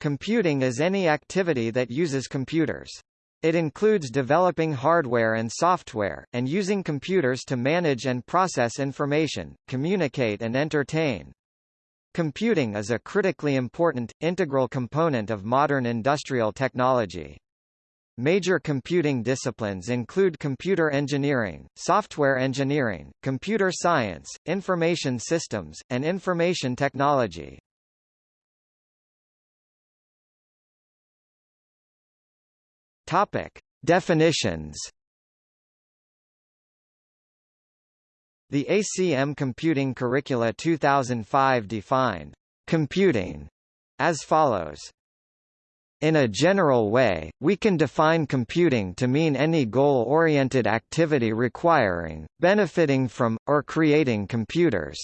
Computing is any activity that uses computers. It includes developing hardware and software, and using computers to manage and process information, communicate and entertain. Computing is a critically important, integral component of modern industrial technology. Major computing disciplines include computer engineering, software engineering, computer science, information systems, and information technology. Topic: Definitions. The ACM Computing Curricula 2005 defined computing as follows. In a general way, we can define computing to mean any goal-oriented activity requiring, benefiting from, or creating computers.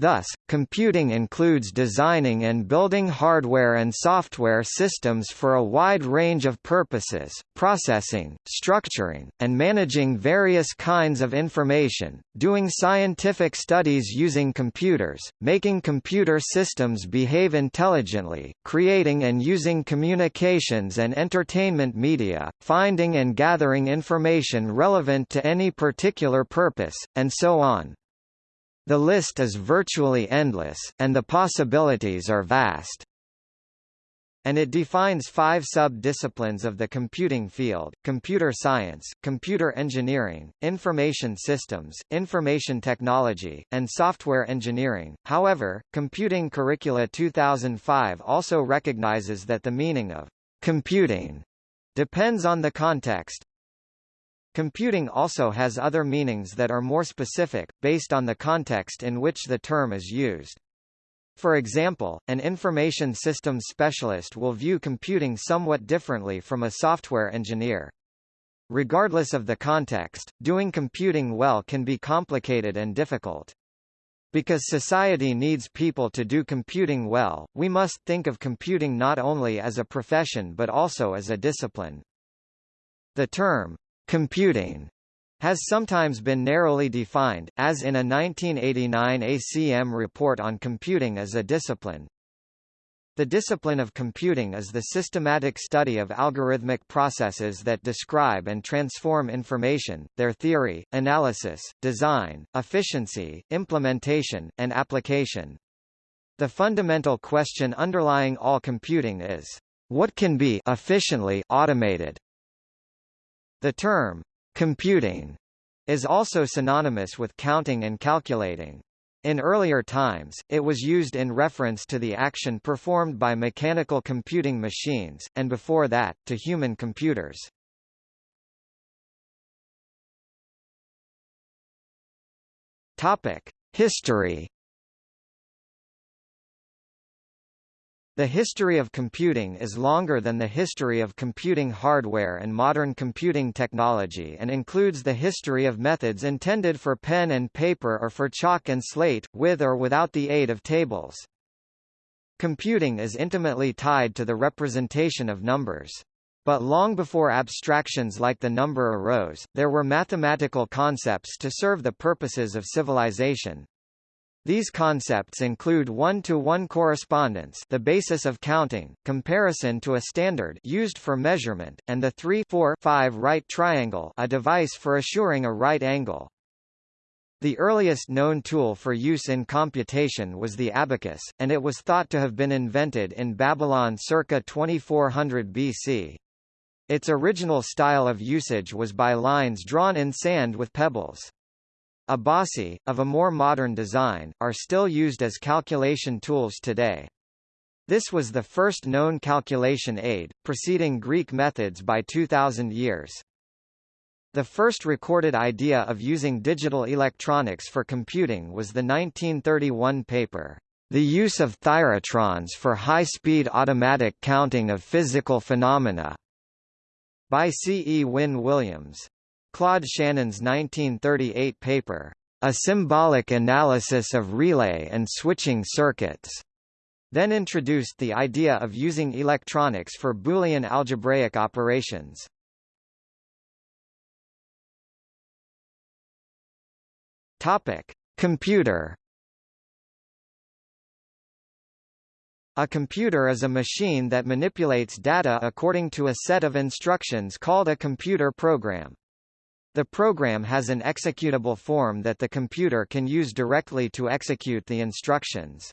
Thus, computing includes designing and building hardware and software systems for a wide range of purposes, processing, structuring, and managing various kinds of information, doing scientific studies using computers, making computer systems behave intelligently, creating and using communications and entertainment media, finding and gathering information relevant to any particular purpose, and so on. The list is virtually endless, and the possibilities are vast. And it defines five sub-disciplines of the computing field, computer science, computer engineering, information systems, information technology, and software engineering. However, Computing Curricula 2005 also recognizes that the meaning of computing depends on the context, Computing also has other meanings that are more specific, based on the context in which the term is used. For example, an information systems specialist will view computing somewhat differently from a software engineer. Regardless of the context, doing computing well can be complicated and difficult. Because society needs people to do computing well, we must think of computing not only as a profession but also as a discipline. The term, Computing has sometimes been narrowly defined, as in a 1989 ACM report on computing as a discipline. The discipline of computing is the systematic study of algorithmic processes that describe and transform information, their theory, analysis, design, efficiency, implementation, and application. The fundamental question underlying all computing is, what can be efficiently automated? The term, computing, is also synonymous with counting and calculating. In earlier times, it was used in reference to the action performed by mechanical computing machines, and before that, to human computers. History The history of computing is longer than the history of computing hardware and modern computing technology and includes the history of methods intended for pen and paper or for chalk and slate, with or without the aid of tables. Computing is intimately tied to the representation of numbers. But long before abstractions like the number arose, there were mathematical concepts to serve the purposes of civilization. These concepts include one-to-one -one correspondence the basis of counting, comparison to a standard used for measurement, and the 3-4-5 right triangle a device for assuring a right angle. The earliest known tool for use in computation was the abacus, and it was thought to have been invented in Babylon circa 2400 BC. Its original style of usage was by lines drawn in sand with pebbles. Abaci, of a more modern design, are still used as calculation tools today. This was the first known calculation aid, preceding Greek methods by 2000 years. The first recorded idea of using digital electronics for computing was the 1931 paper, The Use of Thyratrons for High-Speed Automatic Counting of Physical Phenomena, by C. E. Wynn Williams. Claude Shannon's 1938 paper, A Symbolic Analysis of Relay and Switching Circuits, then introduced the idea of using electronics for Boolean algebraic operations. Topic: Computer A computer is a machine that manipulates data according to a set of instructions called a computer program. The program has an executable form that the computer can use directly to execute the instructions.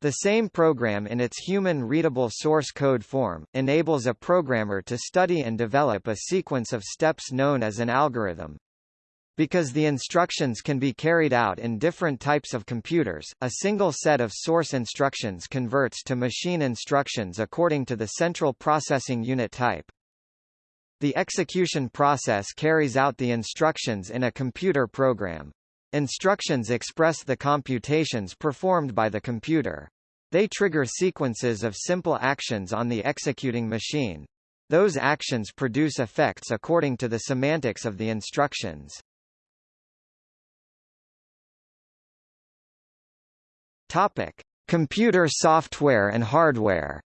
The same program in its human-readable source code form, enables a programmer to study and develop a sequence of steps known as an algorithm. Because the instructions can be carried out in different types of computers, a single set of source instructions converts to machine instructions according to the central processing unit type. The execution process carries out the instructions in a computer program. Instructions express the computations performed by the computer. They trigger sequences of simple actions on the executing machine. Those actions produce effects according to the semantics of the instructions. Topic: Computer software and hardware.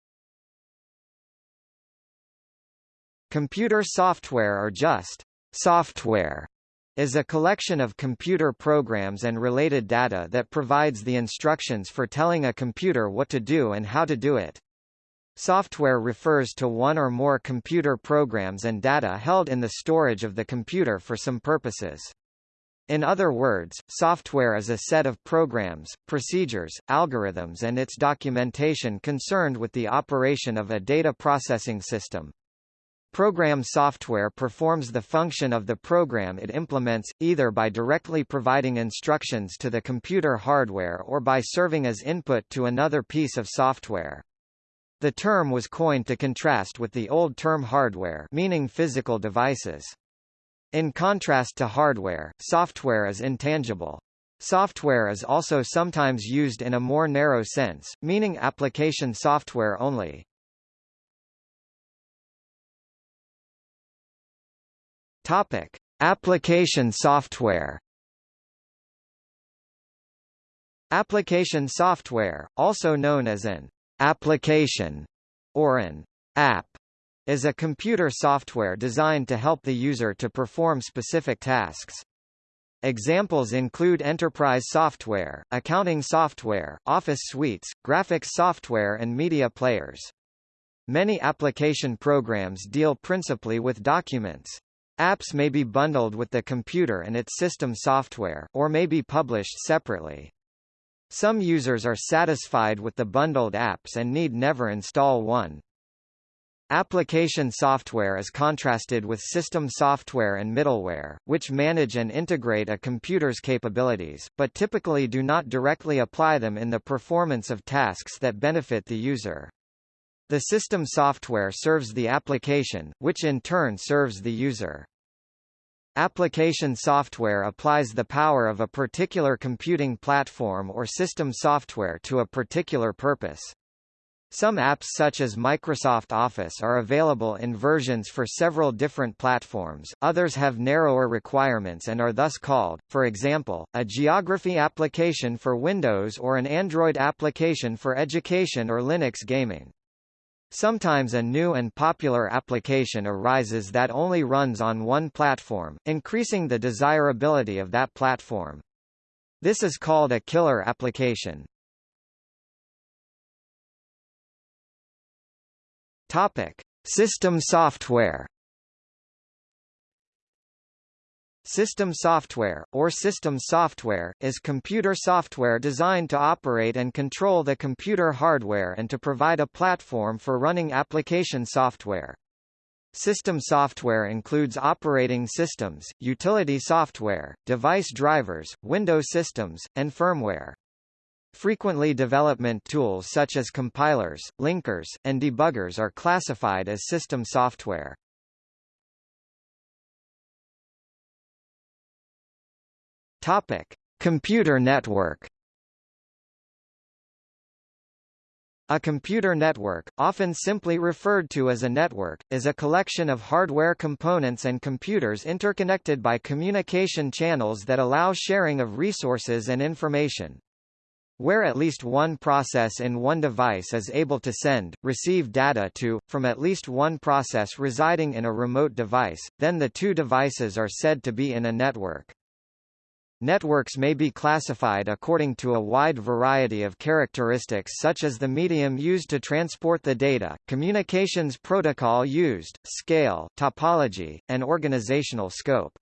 Computer software or just software is a collection of computer programs and related data that provides the instructions for telling a computer what to do and how to do it. Software refers to one or more computer programs and data held in the storage of the computer for some purposes. In other words, software is a set of programs, procedures, algorithms and its documentation concerned with the operation of a data processing system. Program software performs the function of the program it implements, either by directly providing instructions to the computer hardware or by serving as input to another piece of software. The term was coined to contrast with the old term hardware meaning physical devices. In contrast to hardware, software is intangible. Software is also sometimes used in a more narrow sense, meaning application software only. Topic: Application software. Application software, also known as an application or an app, is a computer software designed to help the user to perform specific tasks. Examples include enterprise software, accounting software, office suites, graphics software and media players. Many application programs deal principally with documents. Apps may be bundled with the computer and its system software, or may be published separately. Some users are satisfied with the bundled apps and need never install one. Application software is contrasted with system software and middleware, which manage and integrate a computer's capabilities, but typically do not directly apply them in the performance of tasks that benefit the user. The system software serves the application, which in turn serves the user. Application software applies the power of a particular computing platform or system software to a particular purpose. Some apps such as Microsoft Office are available in versions for several different platforms, others have narrower requirements and are thus called, for example, a geography application for Windows or an Android application for education or Linux gaming. Sometimes a new and popular application arises that only runs on one platform, increasing the desirability of that platform. This is called a killer application. Topic: System software. System software, or system software, is computer software designed to operate and control the computer hardware and to provide a platform for running application software. System software includes operating systems, utility software, device drivers, Windows systems, and firmware. Frequently development tools such as compilers, linkers, and debuggers are classified as system software. Topic: Computer network. A computer network, often simply referred to as a network, is a collection of hardware components and computers interconnected by communication channels that allow sharing of resources and information. Where at least one process in one device is able to send, receive data to, from at least one process residing in a remote device, then the two devices are said to be in a network. Networks may be classified according to a wide variety of characteristics such as the medium used to transport the data, communications protocol used, scale, topology, and organizational scope.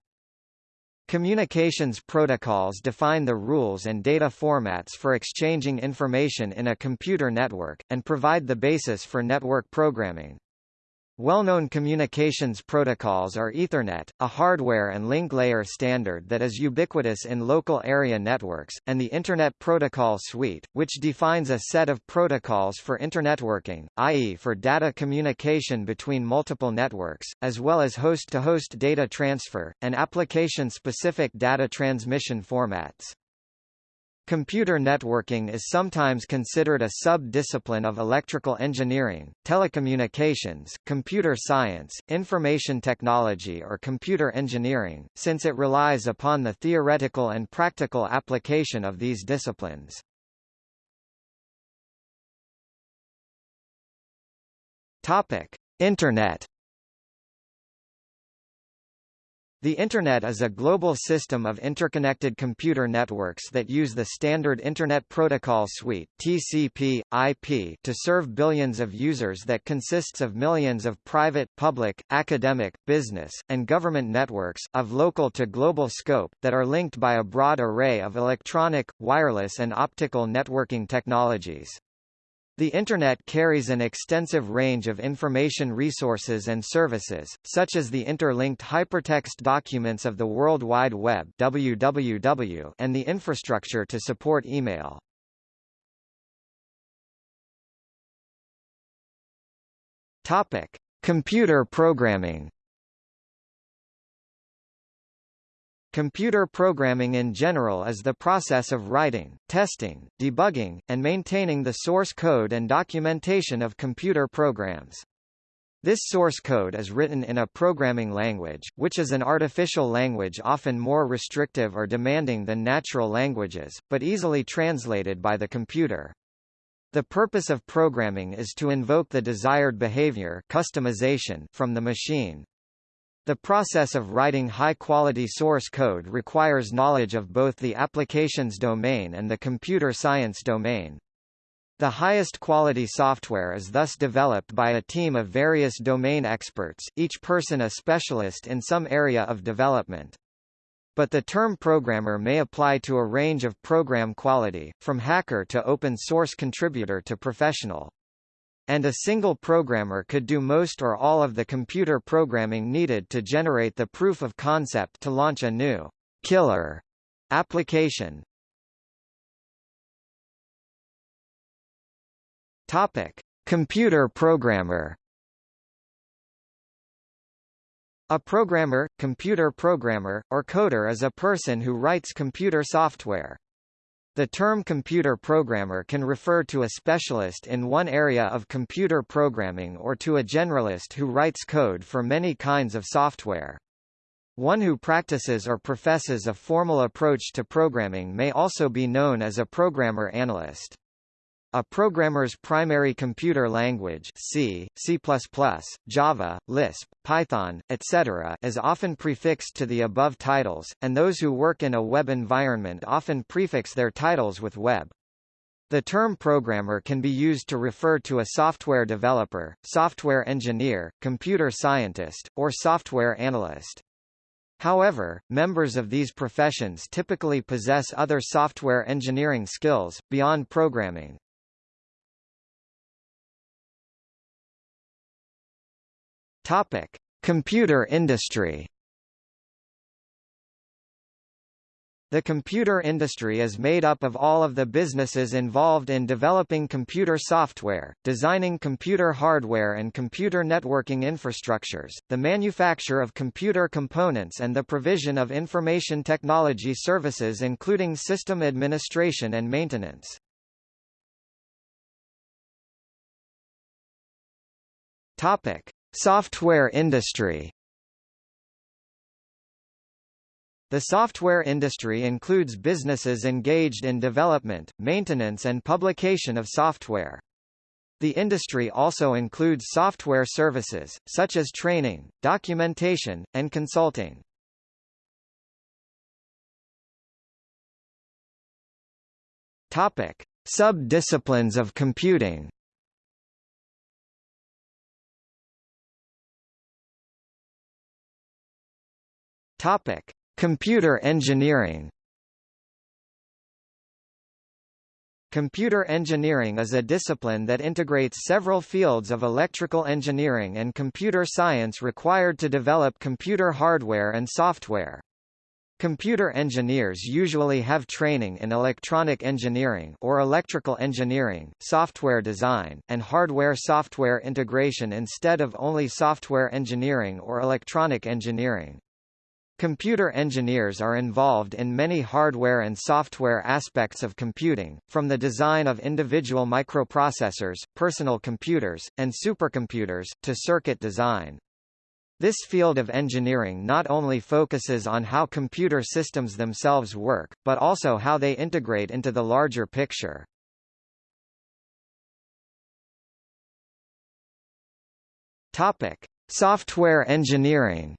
Communications protocols define the rules and data formats for exchanging information in a computer network, and provide the basis for network programming. Well-known communications protocols are Ethernet, a hardware and link layer standard that is ubiquitous in local area networks, and the Internet Protocol Suite, which defines a set of protocols for internetworking, i.e. for data communication between multiple networks, as well as host-to-host -host data transfer, and application-specific data transmission formats. Computer networking is sometimes considered a sub-discipline of electrical engineering, telecommunications, computer science, information technology or computer engineering, since it relies upon the theoretical and practical application of these disciplines. Internet The Internet is a global system of interconnected computer networks that use the standard Internet Protocol Suite TCP, IP to serve billions of users that consists of millions of private, public, academic, business, and government networks, of local to global scope, that are linked by a broad array of electronic, wireless and optical networking technologies. The Internet carries an extensive range of information resources and services, such as the interlinked hypertext documents of the World Wide Web WWW and the infrastructure to support email. Topic: Computer programming Computer programming in general is the process of writing, testing, debugging, and maintaining the source code and documentation of computer programs. This source code is written in a programming language, which is an artificial language often more restrictive or demanding than natural languages, but easily translated by the computer. The purpose of programming is to invoke the desired behavior customization from the machine. The process of writing high-quality source code requires knowledge of both the applications domain and the computer science domain. The highest quality software is thus developed by a team of various domain experts, each person a specialist in some area of development. But the term programmer may apply to a range of program quality, from hacker to open source contributor to professional. And a single programmer could do most or all of the computer programming needed to generate the proof of concept to launch a new killer application. Topic: Computer programmer. A programmer, computer programmer, or coder is a person who writes computer software. The term computer programmer can refer to a specialist in one area of computer programming or to a generalist who writes code for many kinds of software. One who practices or professes a formal approach to programming may also be known as a programmer analyst. A programmer's primary computer language C, C++, Java, Lisp, Python, etc. is often prefixed to the above titles, and those who work in a web environment often prefix their titles with web. The term programmer can be used to refer to a software developer, software engineer, computer scientist, or software analyst. However, members of these professions typically possess other software engineering skills, beyond programming. Topic: Computer industry. The computer industry is made up of all of the businesses involved in developing computer software, designing computer hardware and computer networking infrastructures, the manufacture of computer components and the provision of information technology services including system administration and maintenance. Topic: Software industry The software industry includes businesses engaged in development, maintenance and publication of software. The industry also includes software services, such as training, documentation, and consulting. Topic: Sub-disciplines of computing. Topic: Computer engineering. Computer engineering is a discipline that integrates several fields of electrical engineering and computer science required to develop computer hardware and software. Computer engineers usually have training in electronic engineering or electrical engineering, software design, and hardware-software integration instead of only software engineering or electronic engineering. Computer engineers are involved in many hardware and software aspects of computing, from the design of individual microprocessors, personal computers, and supercomputers, to circuit design. This field of engineering not only focuses on how computer systems themselves work, but also how they integrate into the larger picture. Topic: Software engineering.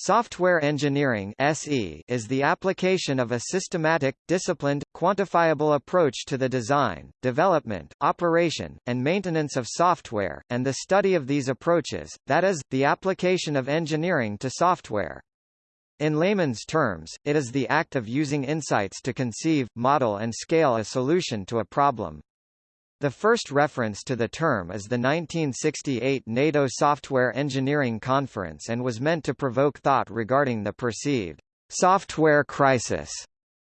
Software engineering SE is the application of a systematic, disciplined, quantifiable approach to the design, development, operation, and maintenance of software, and the study of these approaches, that is, the application of engineering to software. In layman's terms, it is the act of using insights to conceive, model and scale a solution to a problem. The first reference to the term is the 1968 NATO Software Engineering Conference and was meant to provoke thought regarding the perceived software crisis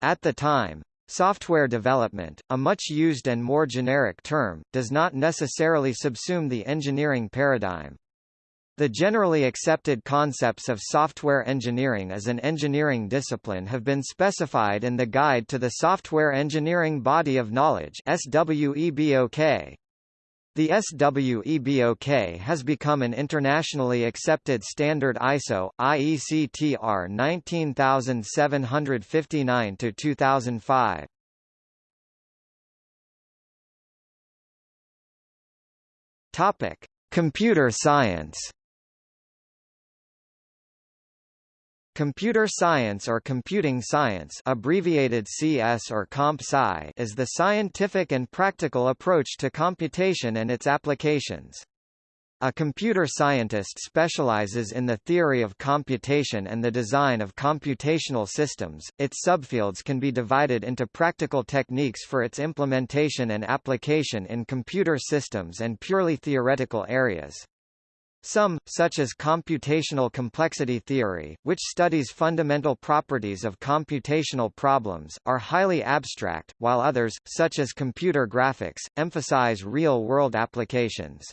at the time. Software development, a much used and more generic term, does not necessarily subsume the engineering paradigm. The generally accepted concepts of software engineering as an engineering discipline have been specified in the Guide to the Software Engineering Body of Knowledge SWEBOK. The SWEBOK has become an internationally accepted standard ISO, IEC TR 19759-2005. Topic: Computer science. Computer science or computing science abbreviated CS or Comp Sci is the scientific and practical approach to computation and its applications. A computer scientist specializes in the theory of computation and the design of computational systems. Its subfields can be divided into practical techniques for its implementation and application in computer systems and purely theoretical areas. Some, such as computational complexity theory, which studies fundamental properties of computational problems, are highly abstract, while others, such as computer graphics, emphasize real-world applications.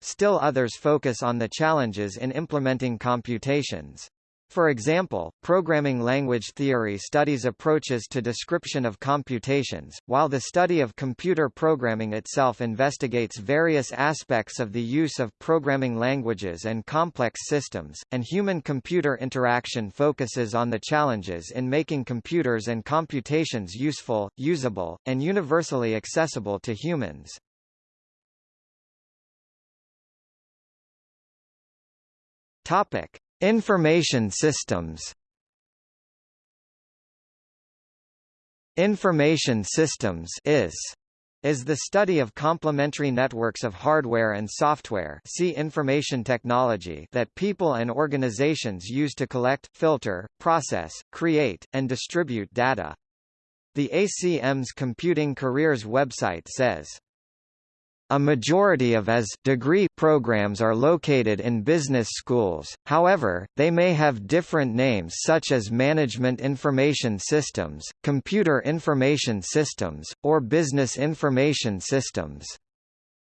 Still others focus on the challenges in implementing computations. For example, programming language theory studies approaches to description of computations, while the study of computer programming itself investigates various aspects of the use of programming languages and complex systems, and human-computer interaction focuses on the challenges in making computers and computations useful, usable, and universally accessible to humans. Topic. Information systems Information systems is is the study of complementary networks of hardware and software see information technology that people and organizations use to collect, filter, process, create, and distribute data. The ACM's Computing Careers website says, a majority of IS degree programs are located in business schools, however, they may have different names such as Management Information Systems, Computer Information Systems, or Business Information Systems.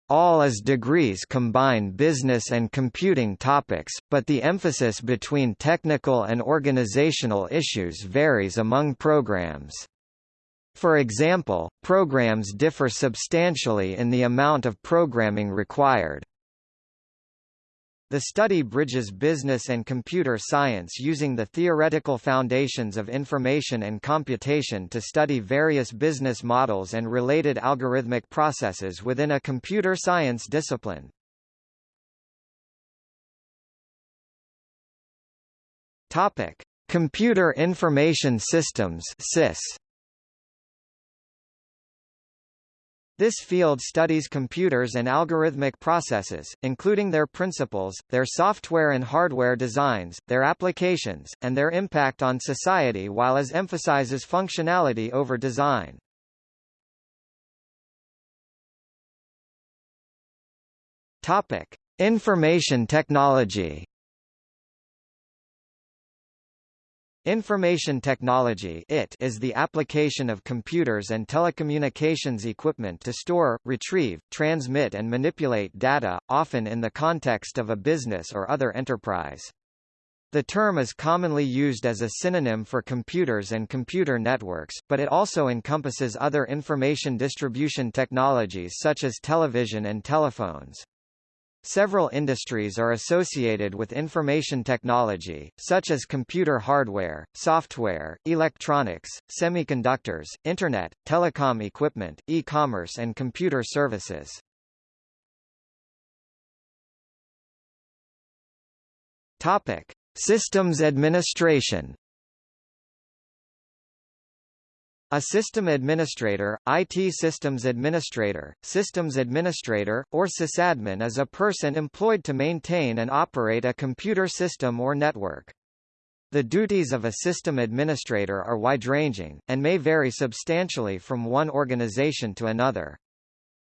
All IS degrees combine business and computing topics, but the emphasis between technical and organizational issues varies among programs. For example, programs differ substantially in the amount of programming required. The study bridges business and computer science using the theoretical foundations of information and computation to study various business models and related algorithmic processes within a computer science discipline. Topic: Computer Information Systems (CIS). This field studies computers and algorithmic processes, including their principles, their software and hardware designs, their applications, and their impact on society while as emphasizes functionality over design. Topic: Information technology. Information technology IT is the application of computers and telecommunications equipment to store, retrieve, transmit and manipulate data, often in the context of a business or other enterprise. The term is commonly used as a synonym for computers and computer networks, but it also encompasses other information distribution technologies such as television and telephones. Several industries are associated with information technology, such as computer hardware, software, electronics, semiconductors, Internet, telecom equipment, e-commerce and computer services. Topic: Systems administration A system administrator, IT systems administrator, systems administrator, or sysadmin is a person employed to maintain and operate a computer system or network. The duties of a system administrator are wide-ranging, and may vary substantially from one organization to another.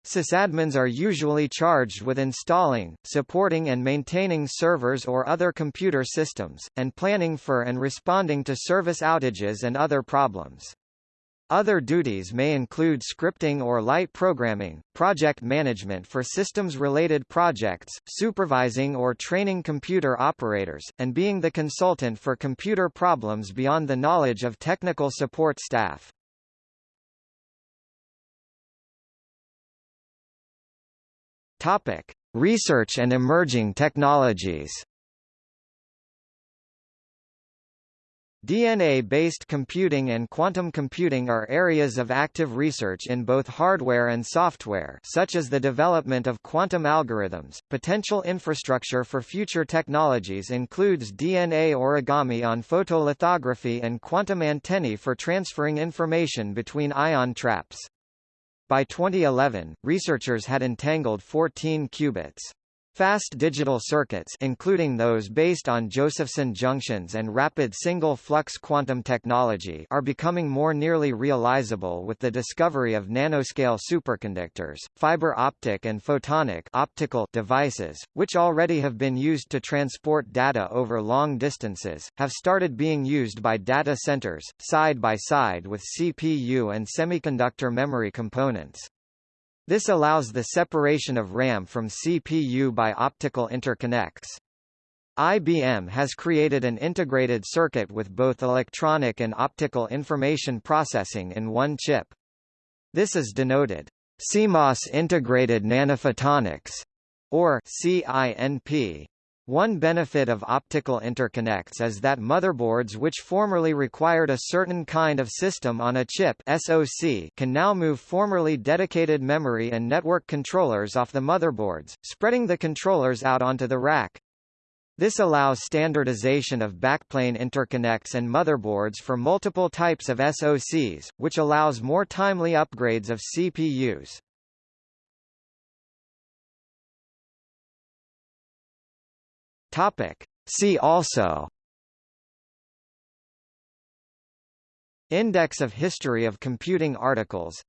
Sysadmins are usually charged with installing, supporting and maintaining servers or other computer systems, and planning for and responding to service outages and other problems. Other duties may include scripting or light programming, project management for systems-related projects, supervising or training computer operators, and being the consultant for computer problems beyond the knowledge of technical support staff. Topic: Research and emerging technologies. DNA-based computing and quantum computing are areas of active research in both hardware and software such as the development of quantum algorithms. Potential infrastructure for future technologies includes DNA origami on photolithography and quantum antennae for transferring information between ion traps. By 2011, researchers had entangled 14 qubits. Fast digital circuits including those based on Josephson junctions and rapid single-flux quantum technology are becoming more nearly realizable with the discovery of nanoscale superconductors, fiber optic and photonic optical devices, which already have been used to transport data over long distances, have started being used by data centers, side by side with CPU and semiconductor memory components. This allows the separation of RAM from CPU by optical interconnects. IBM has created an integrated circuit with both electronic and optical information processing in one chip. This is denoted CMOS integrated nanophotonics or CINP. One benefit of optical interconnects is that motherboards which formerly required a certain kind of system on a chip SoC can now move formerly dedicated memory and network controllers off the motherboards, spreading the controllers out onto the rack. This allows standardization of backplane interconnects and motherboards for multiple types of SoCs, which allows more timely upgrades of CPUs. Topic. See also. Index of History of Computing Articles.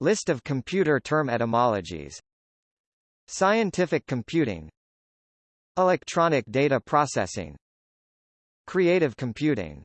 List of computer term etymologies. Scientific computing. Electronic data processing. Creative computing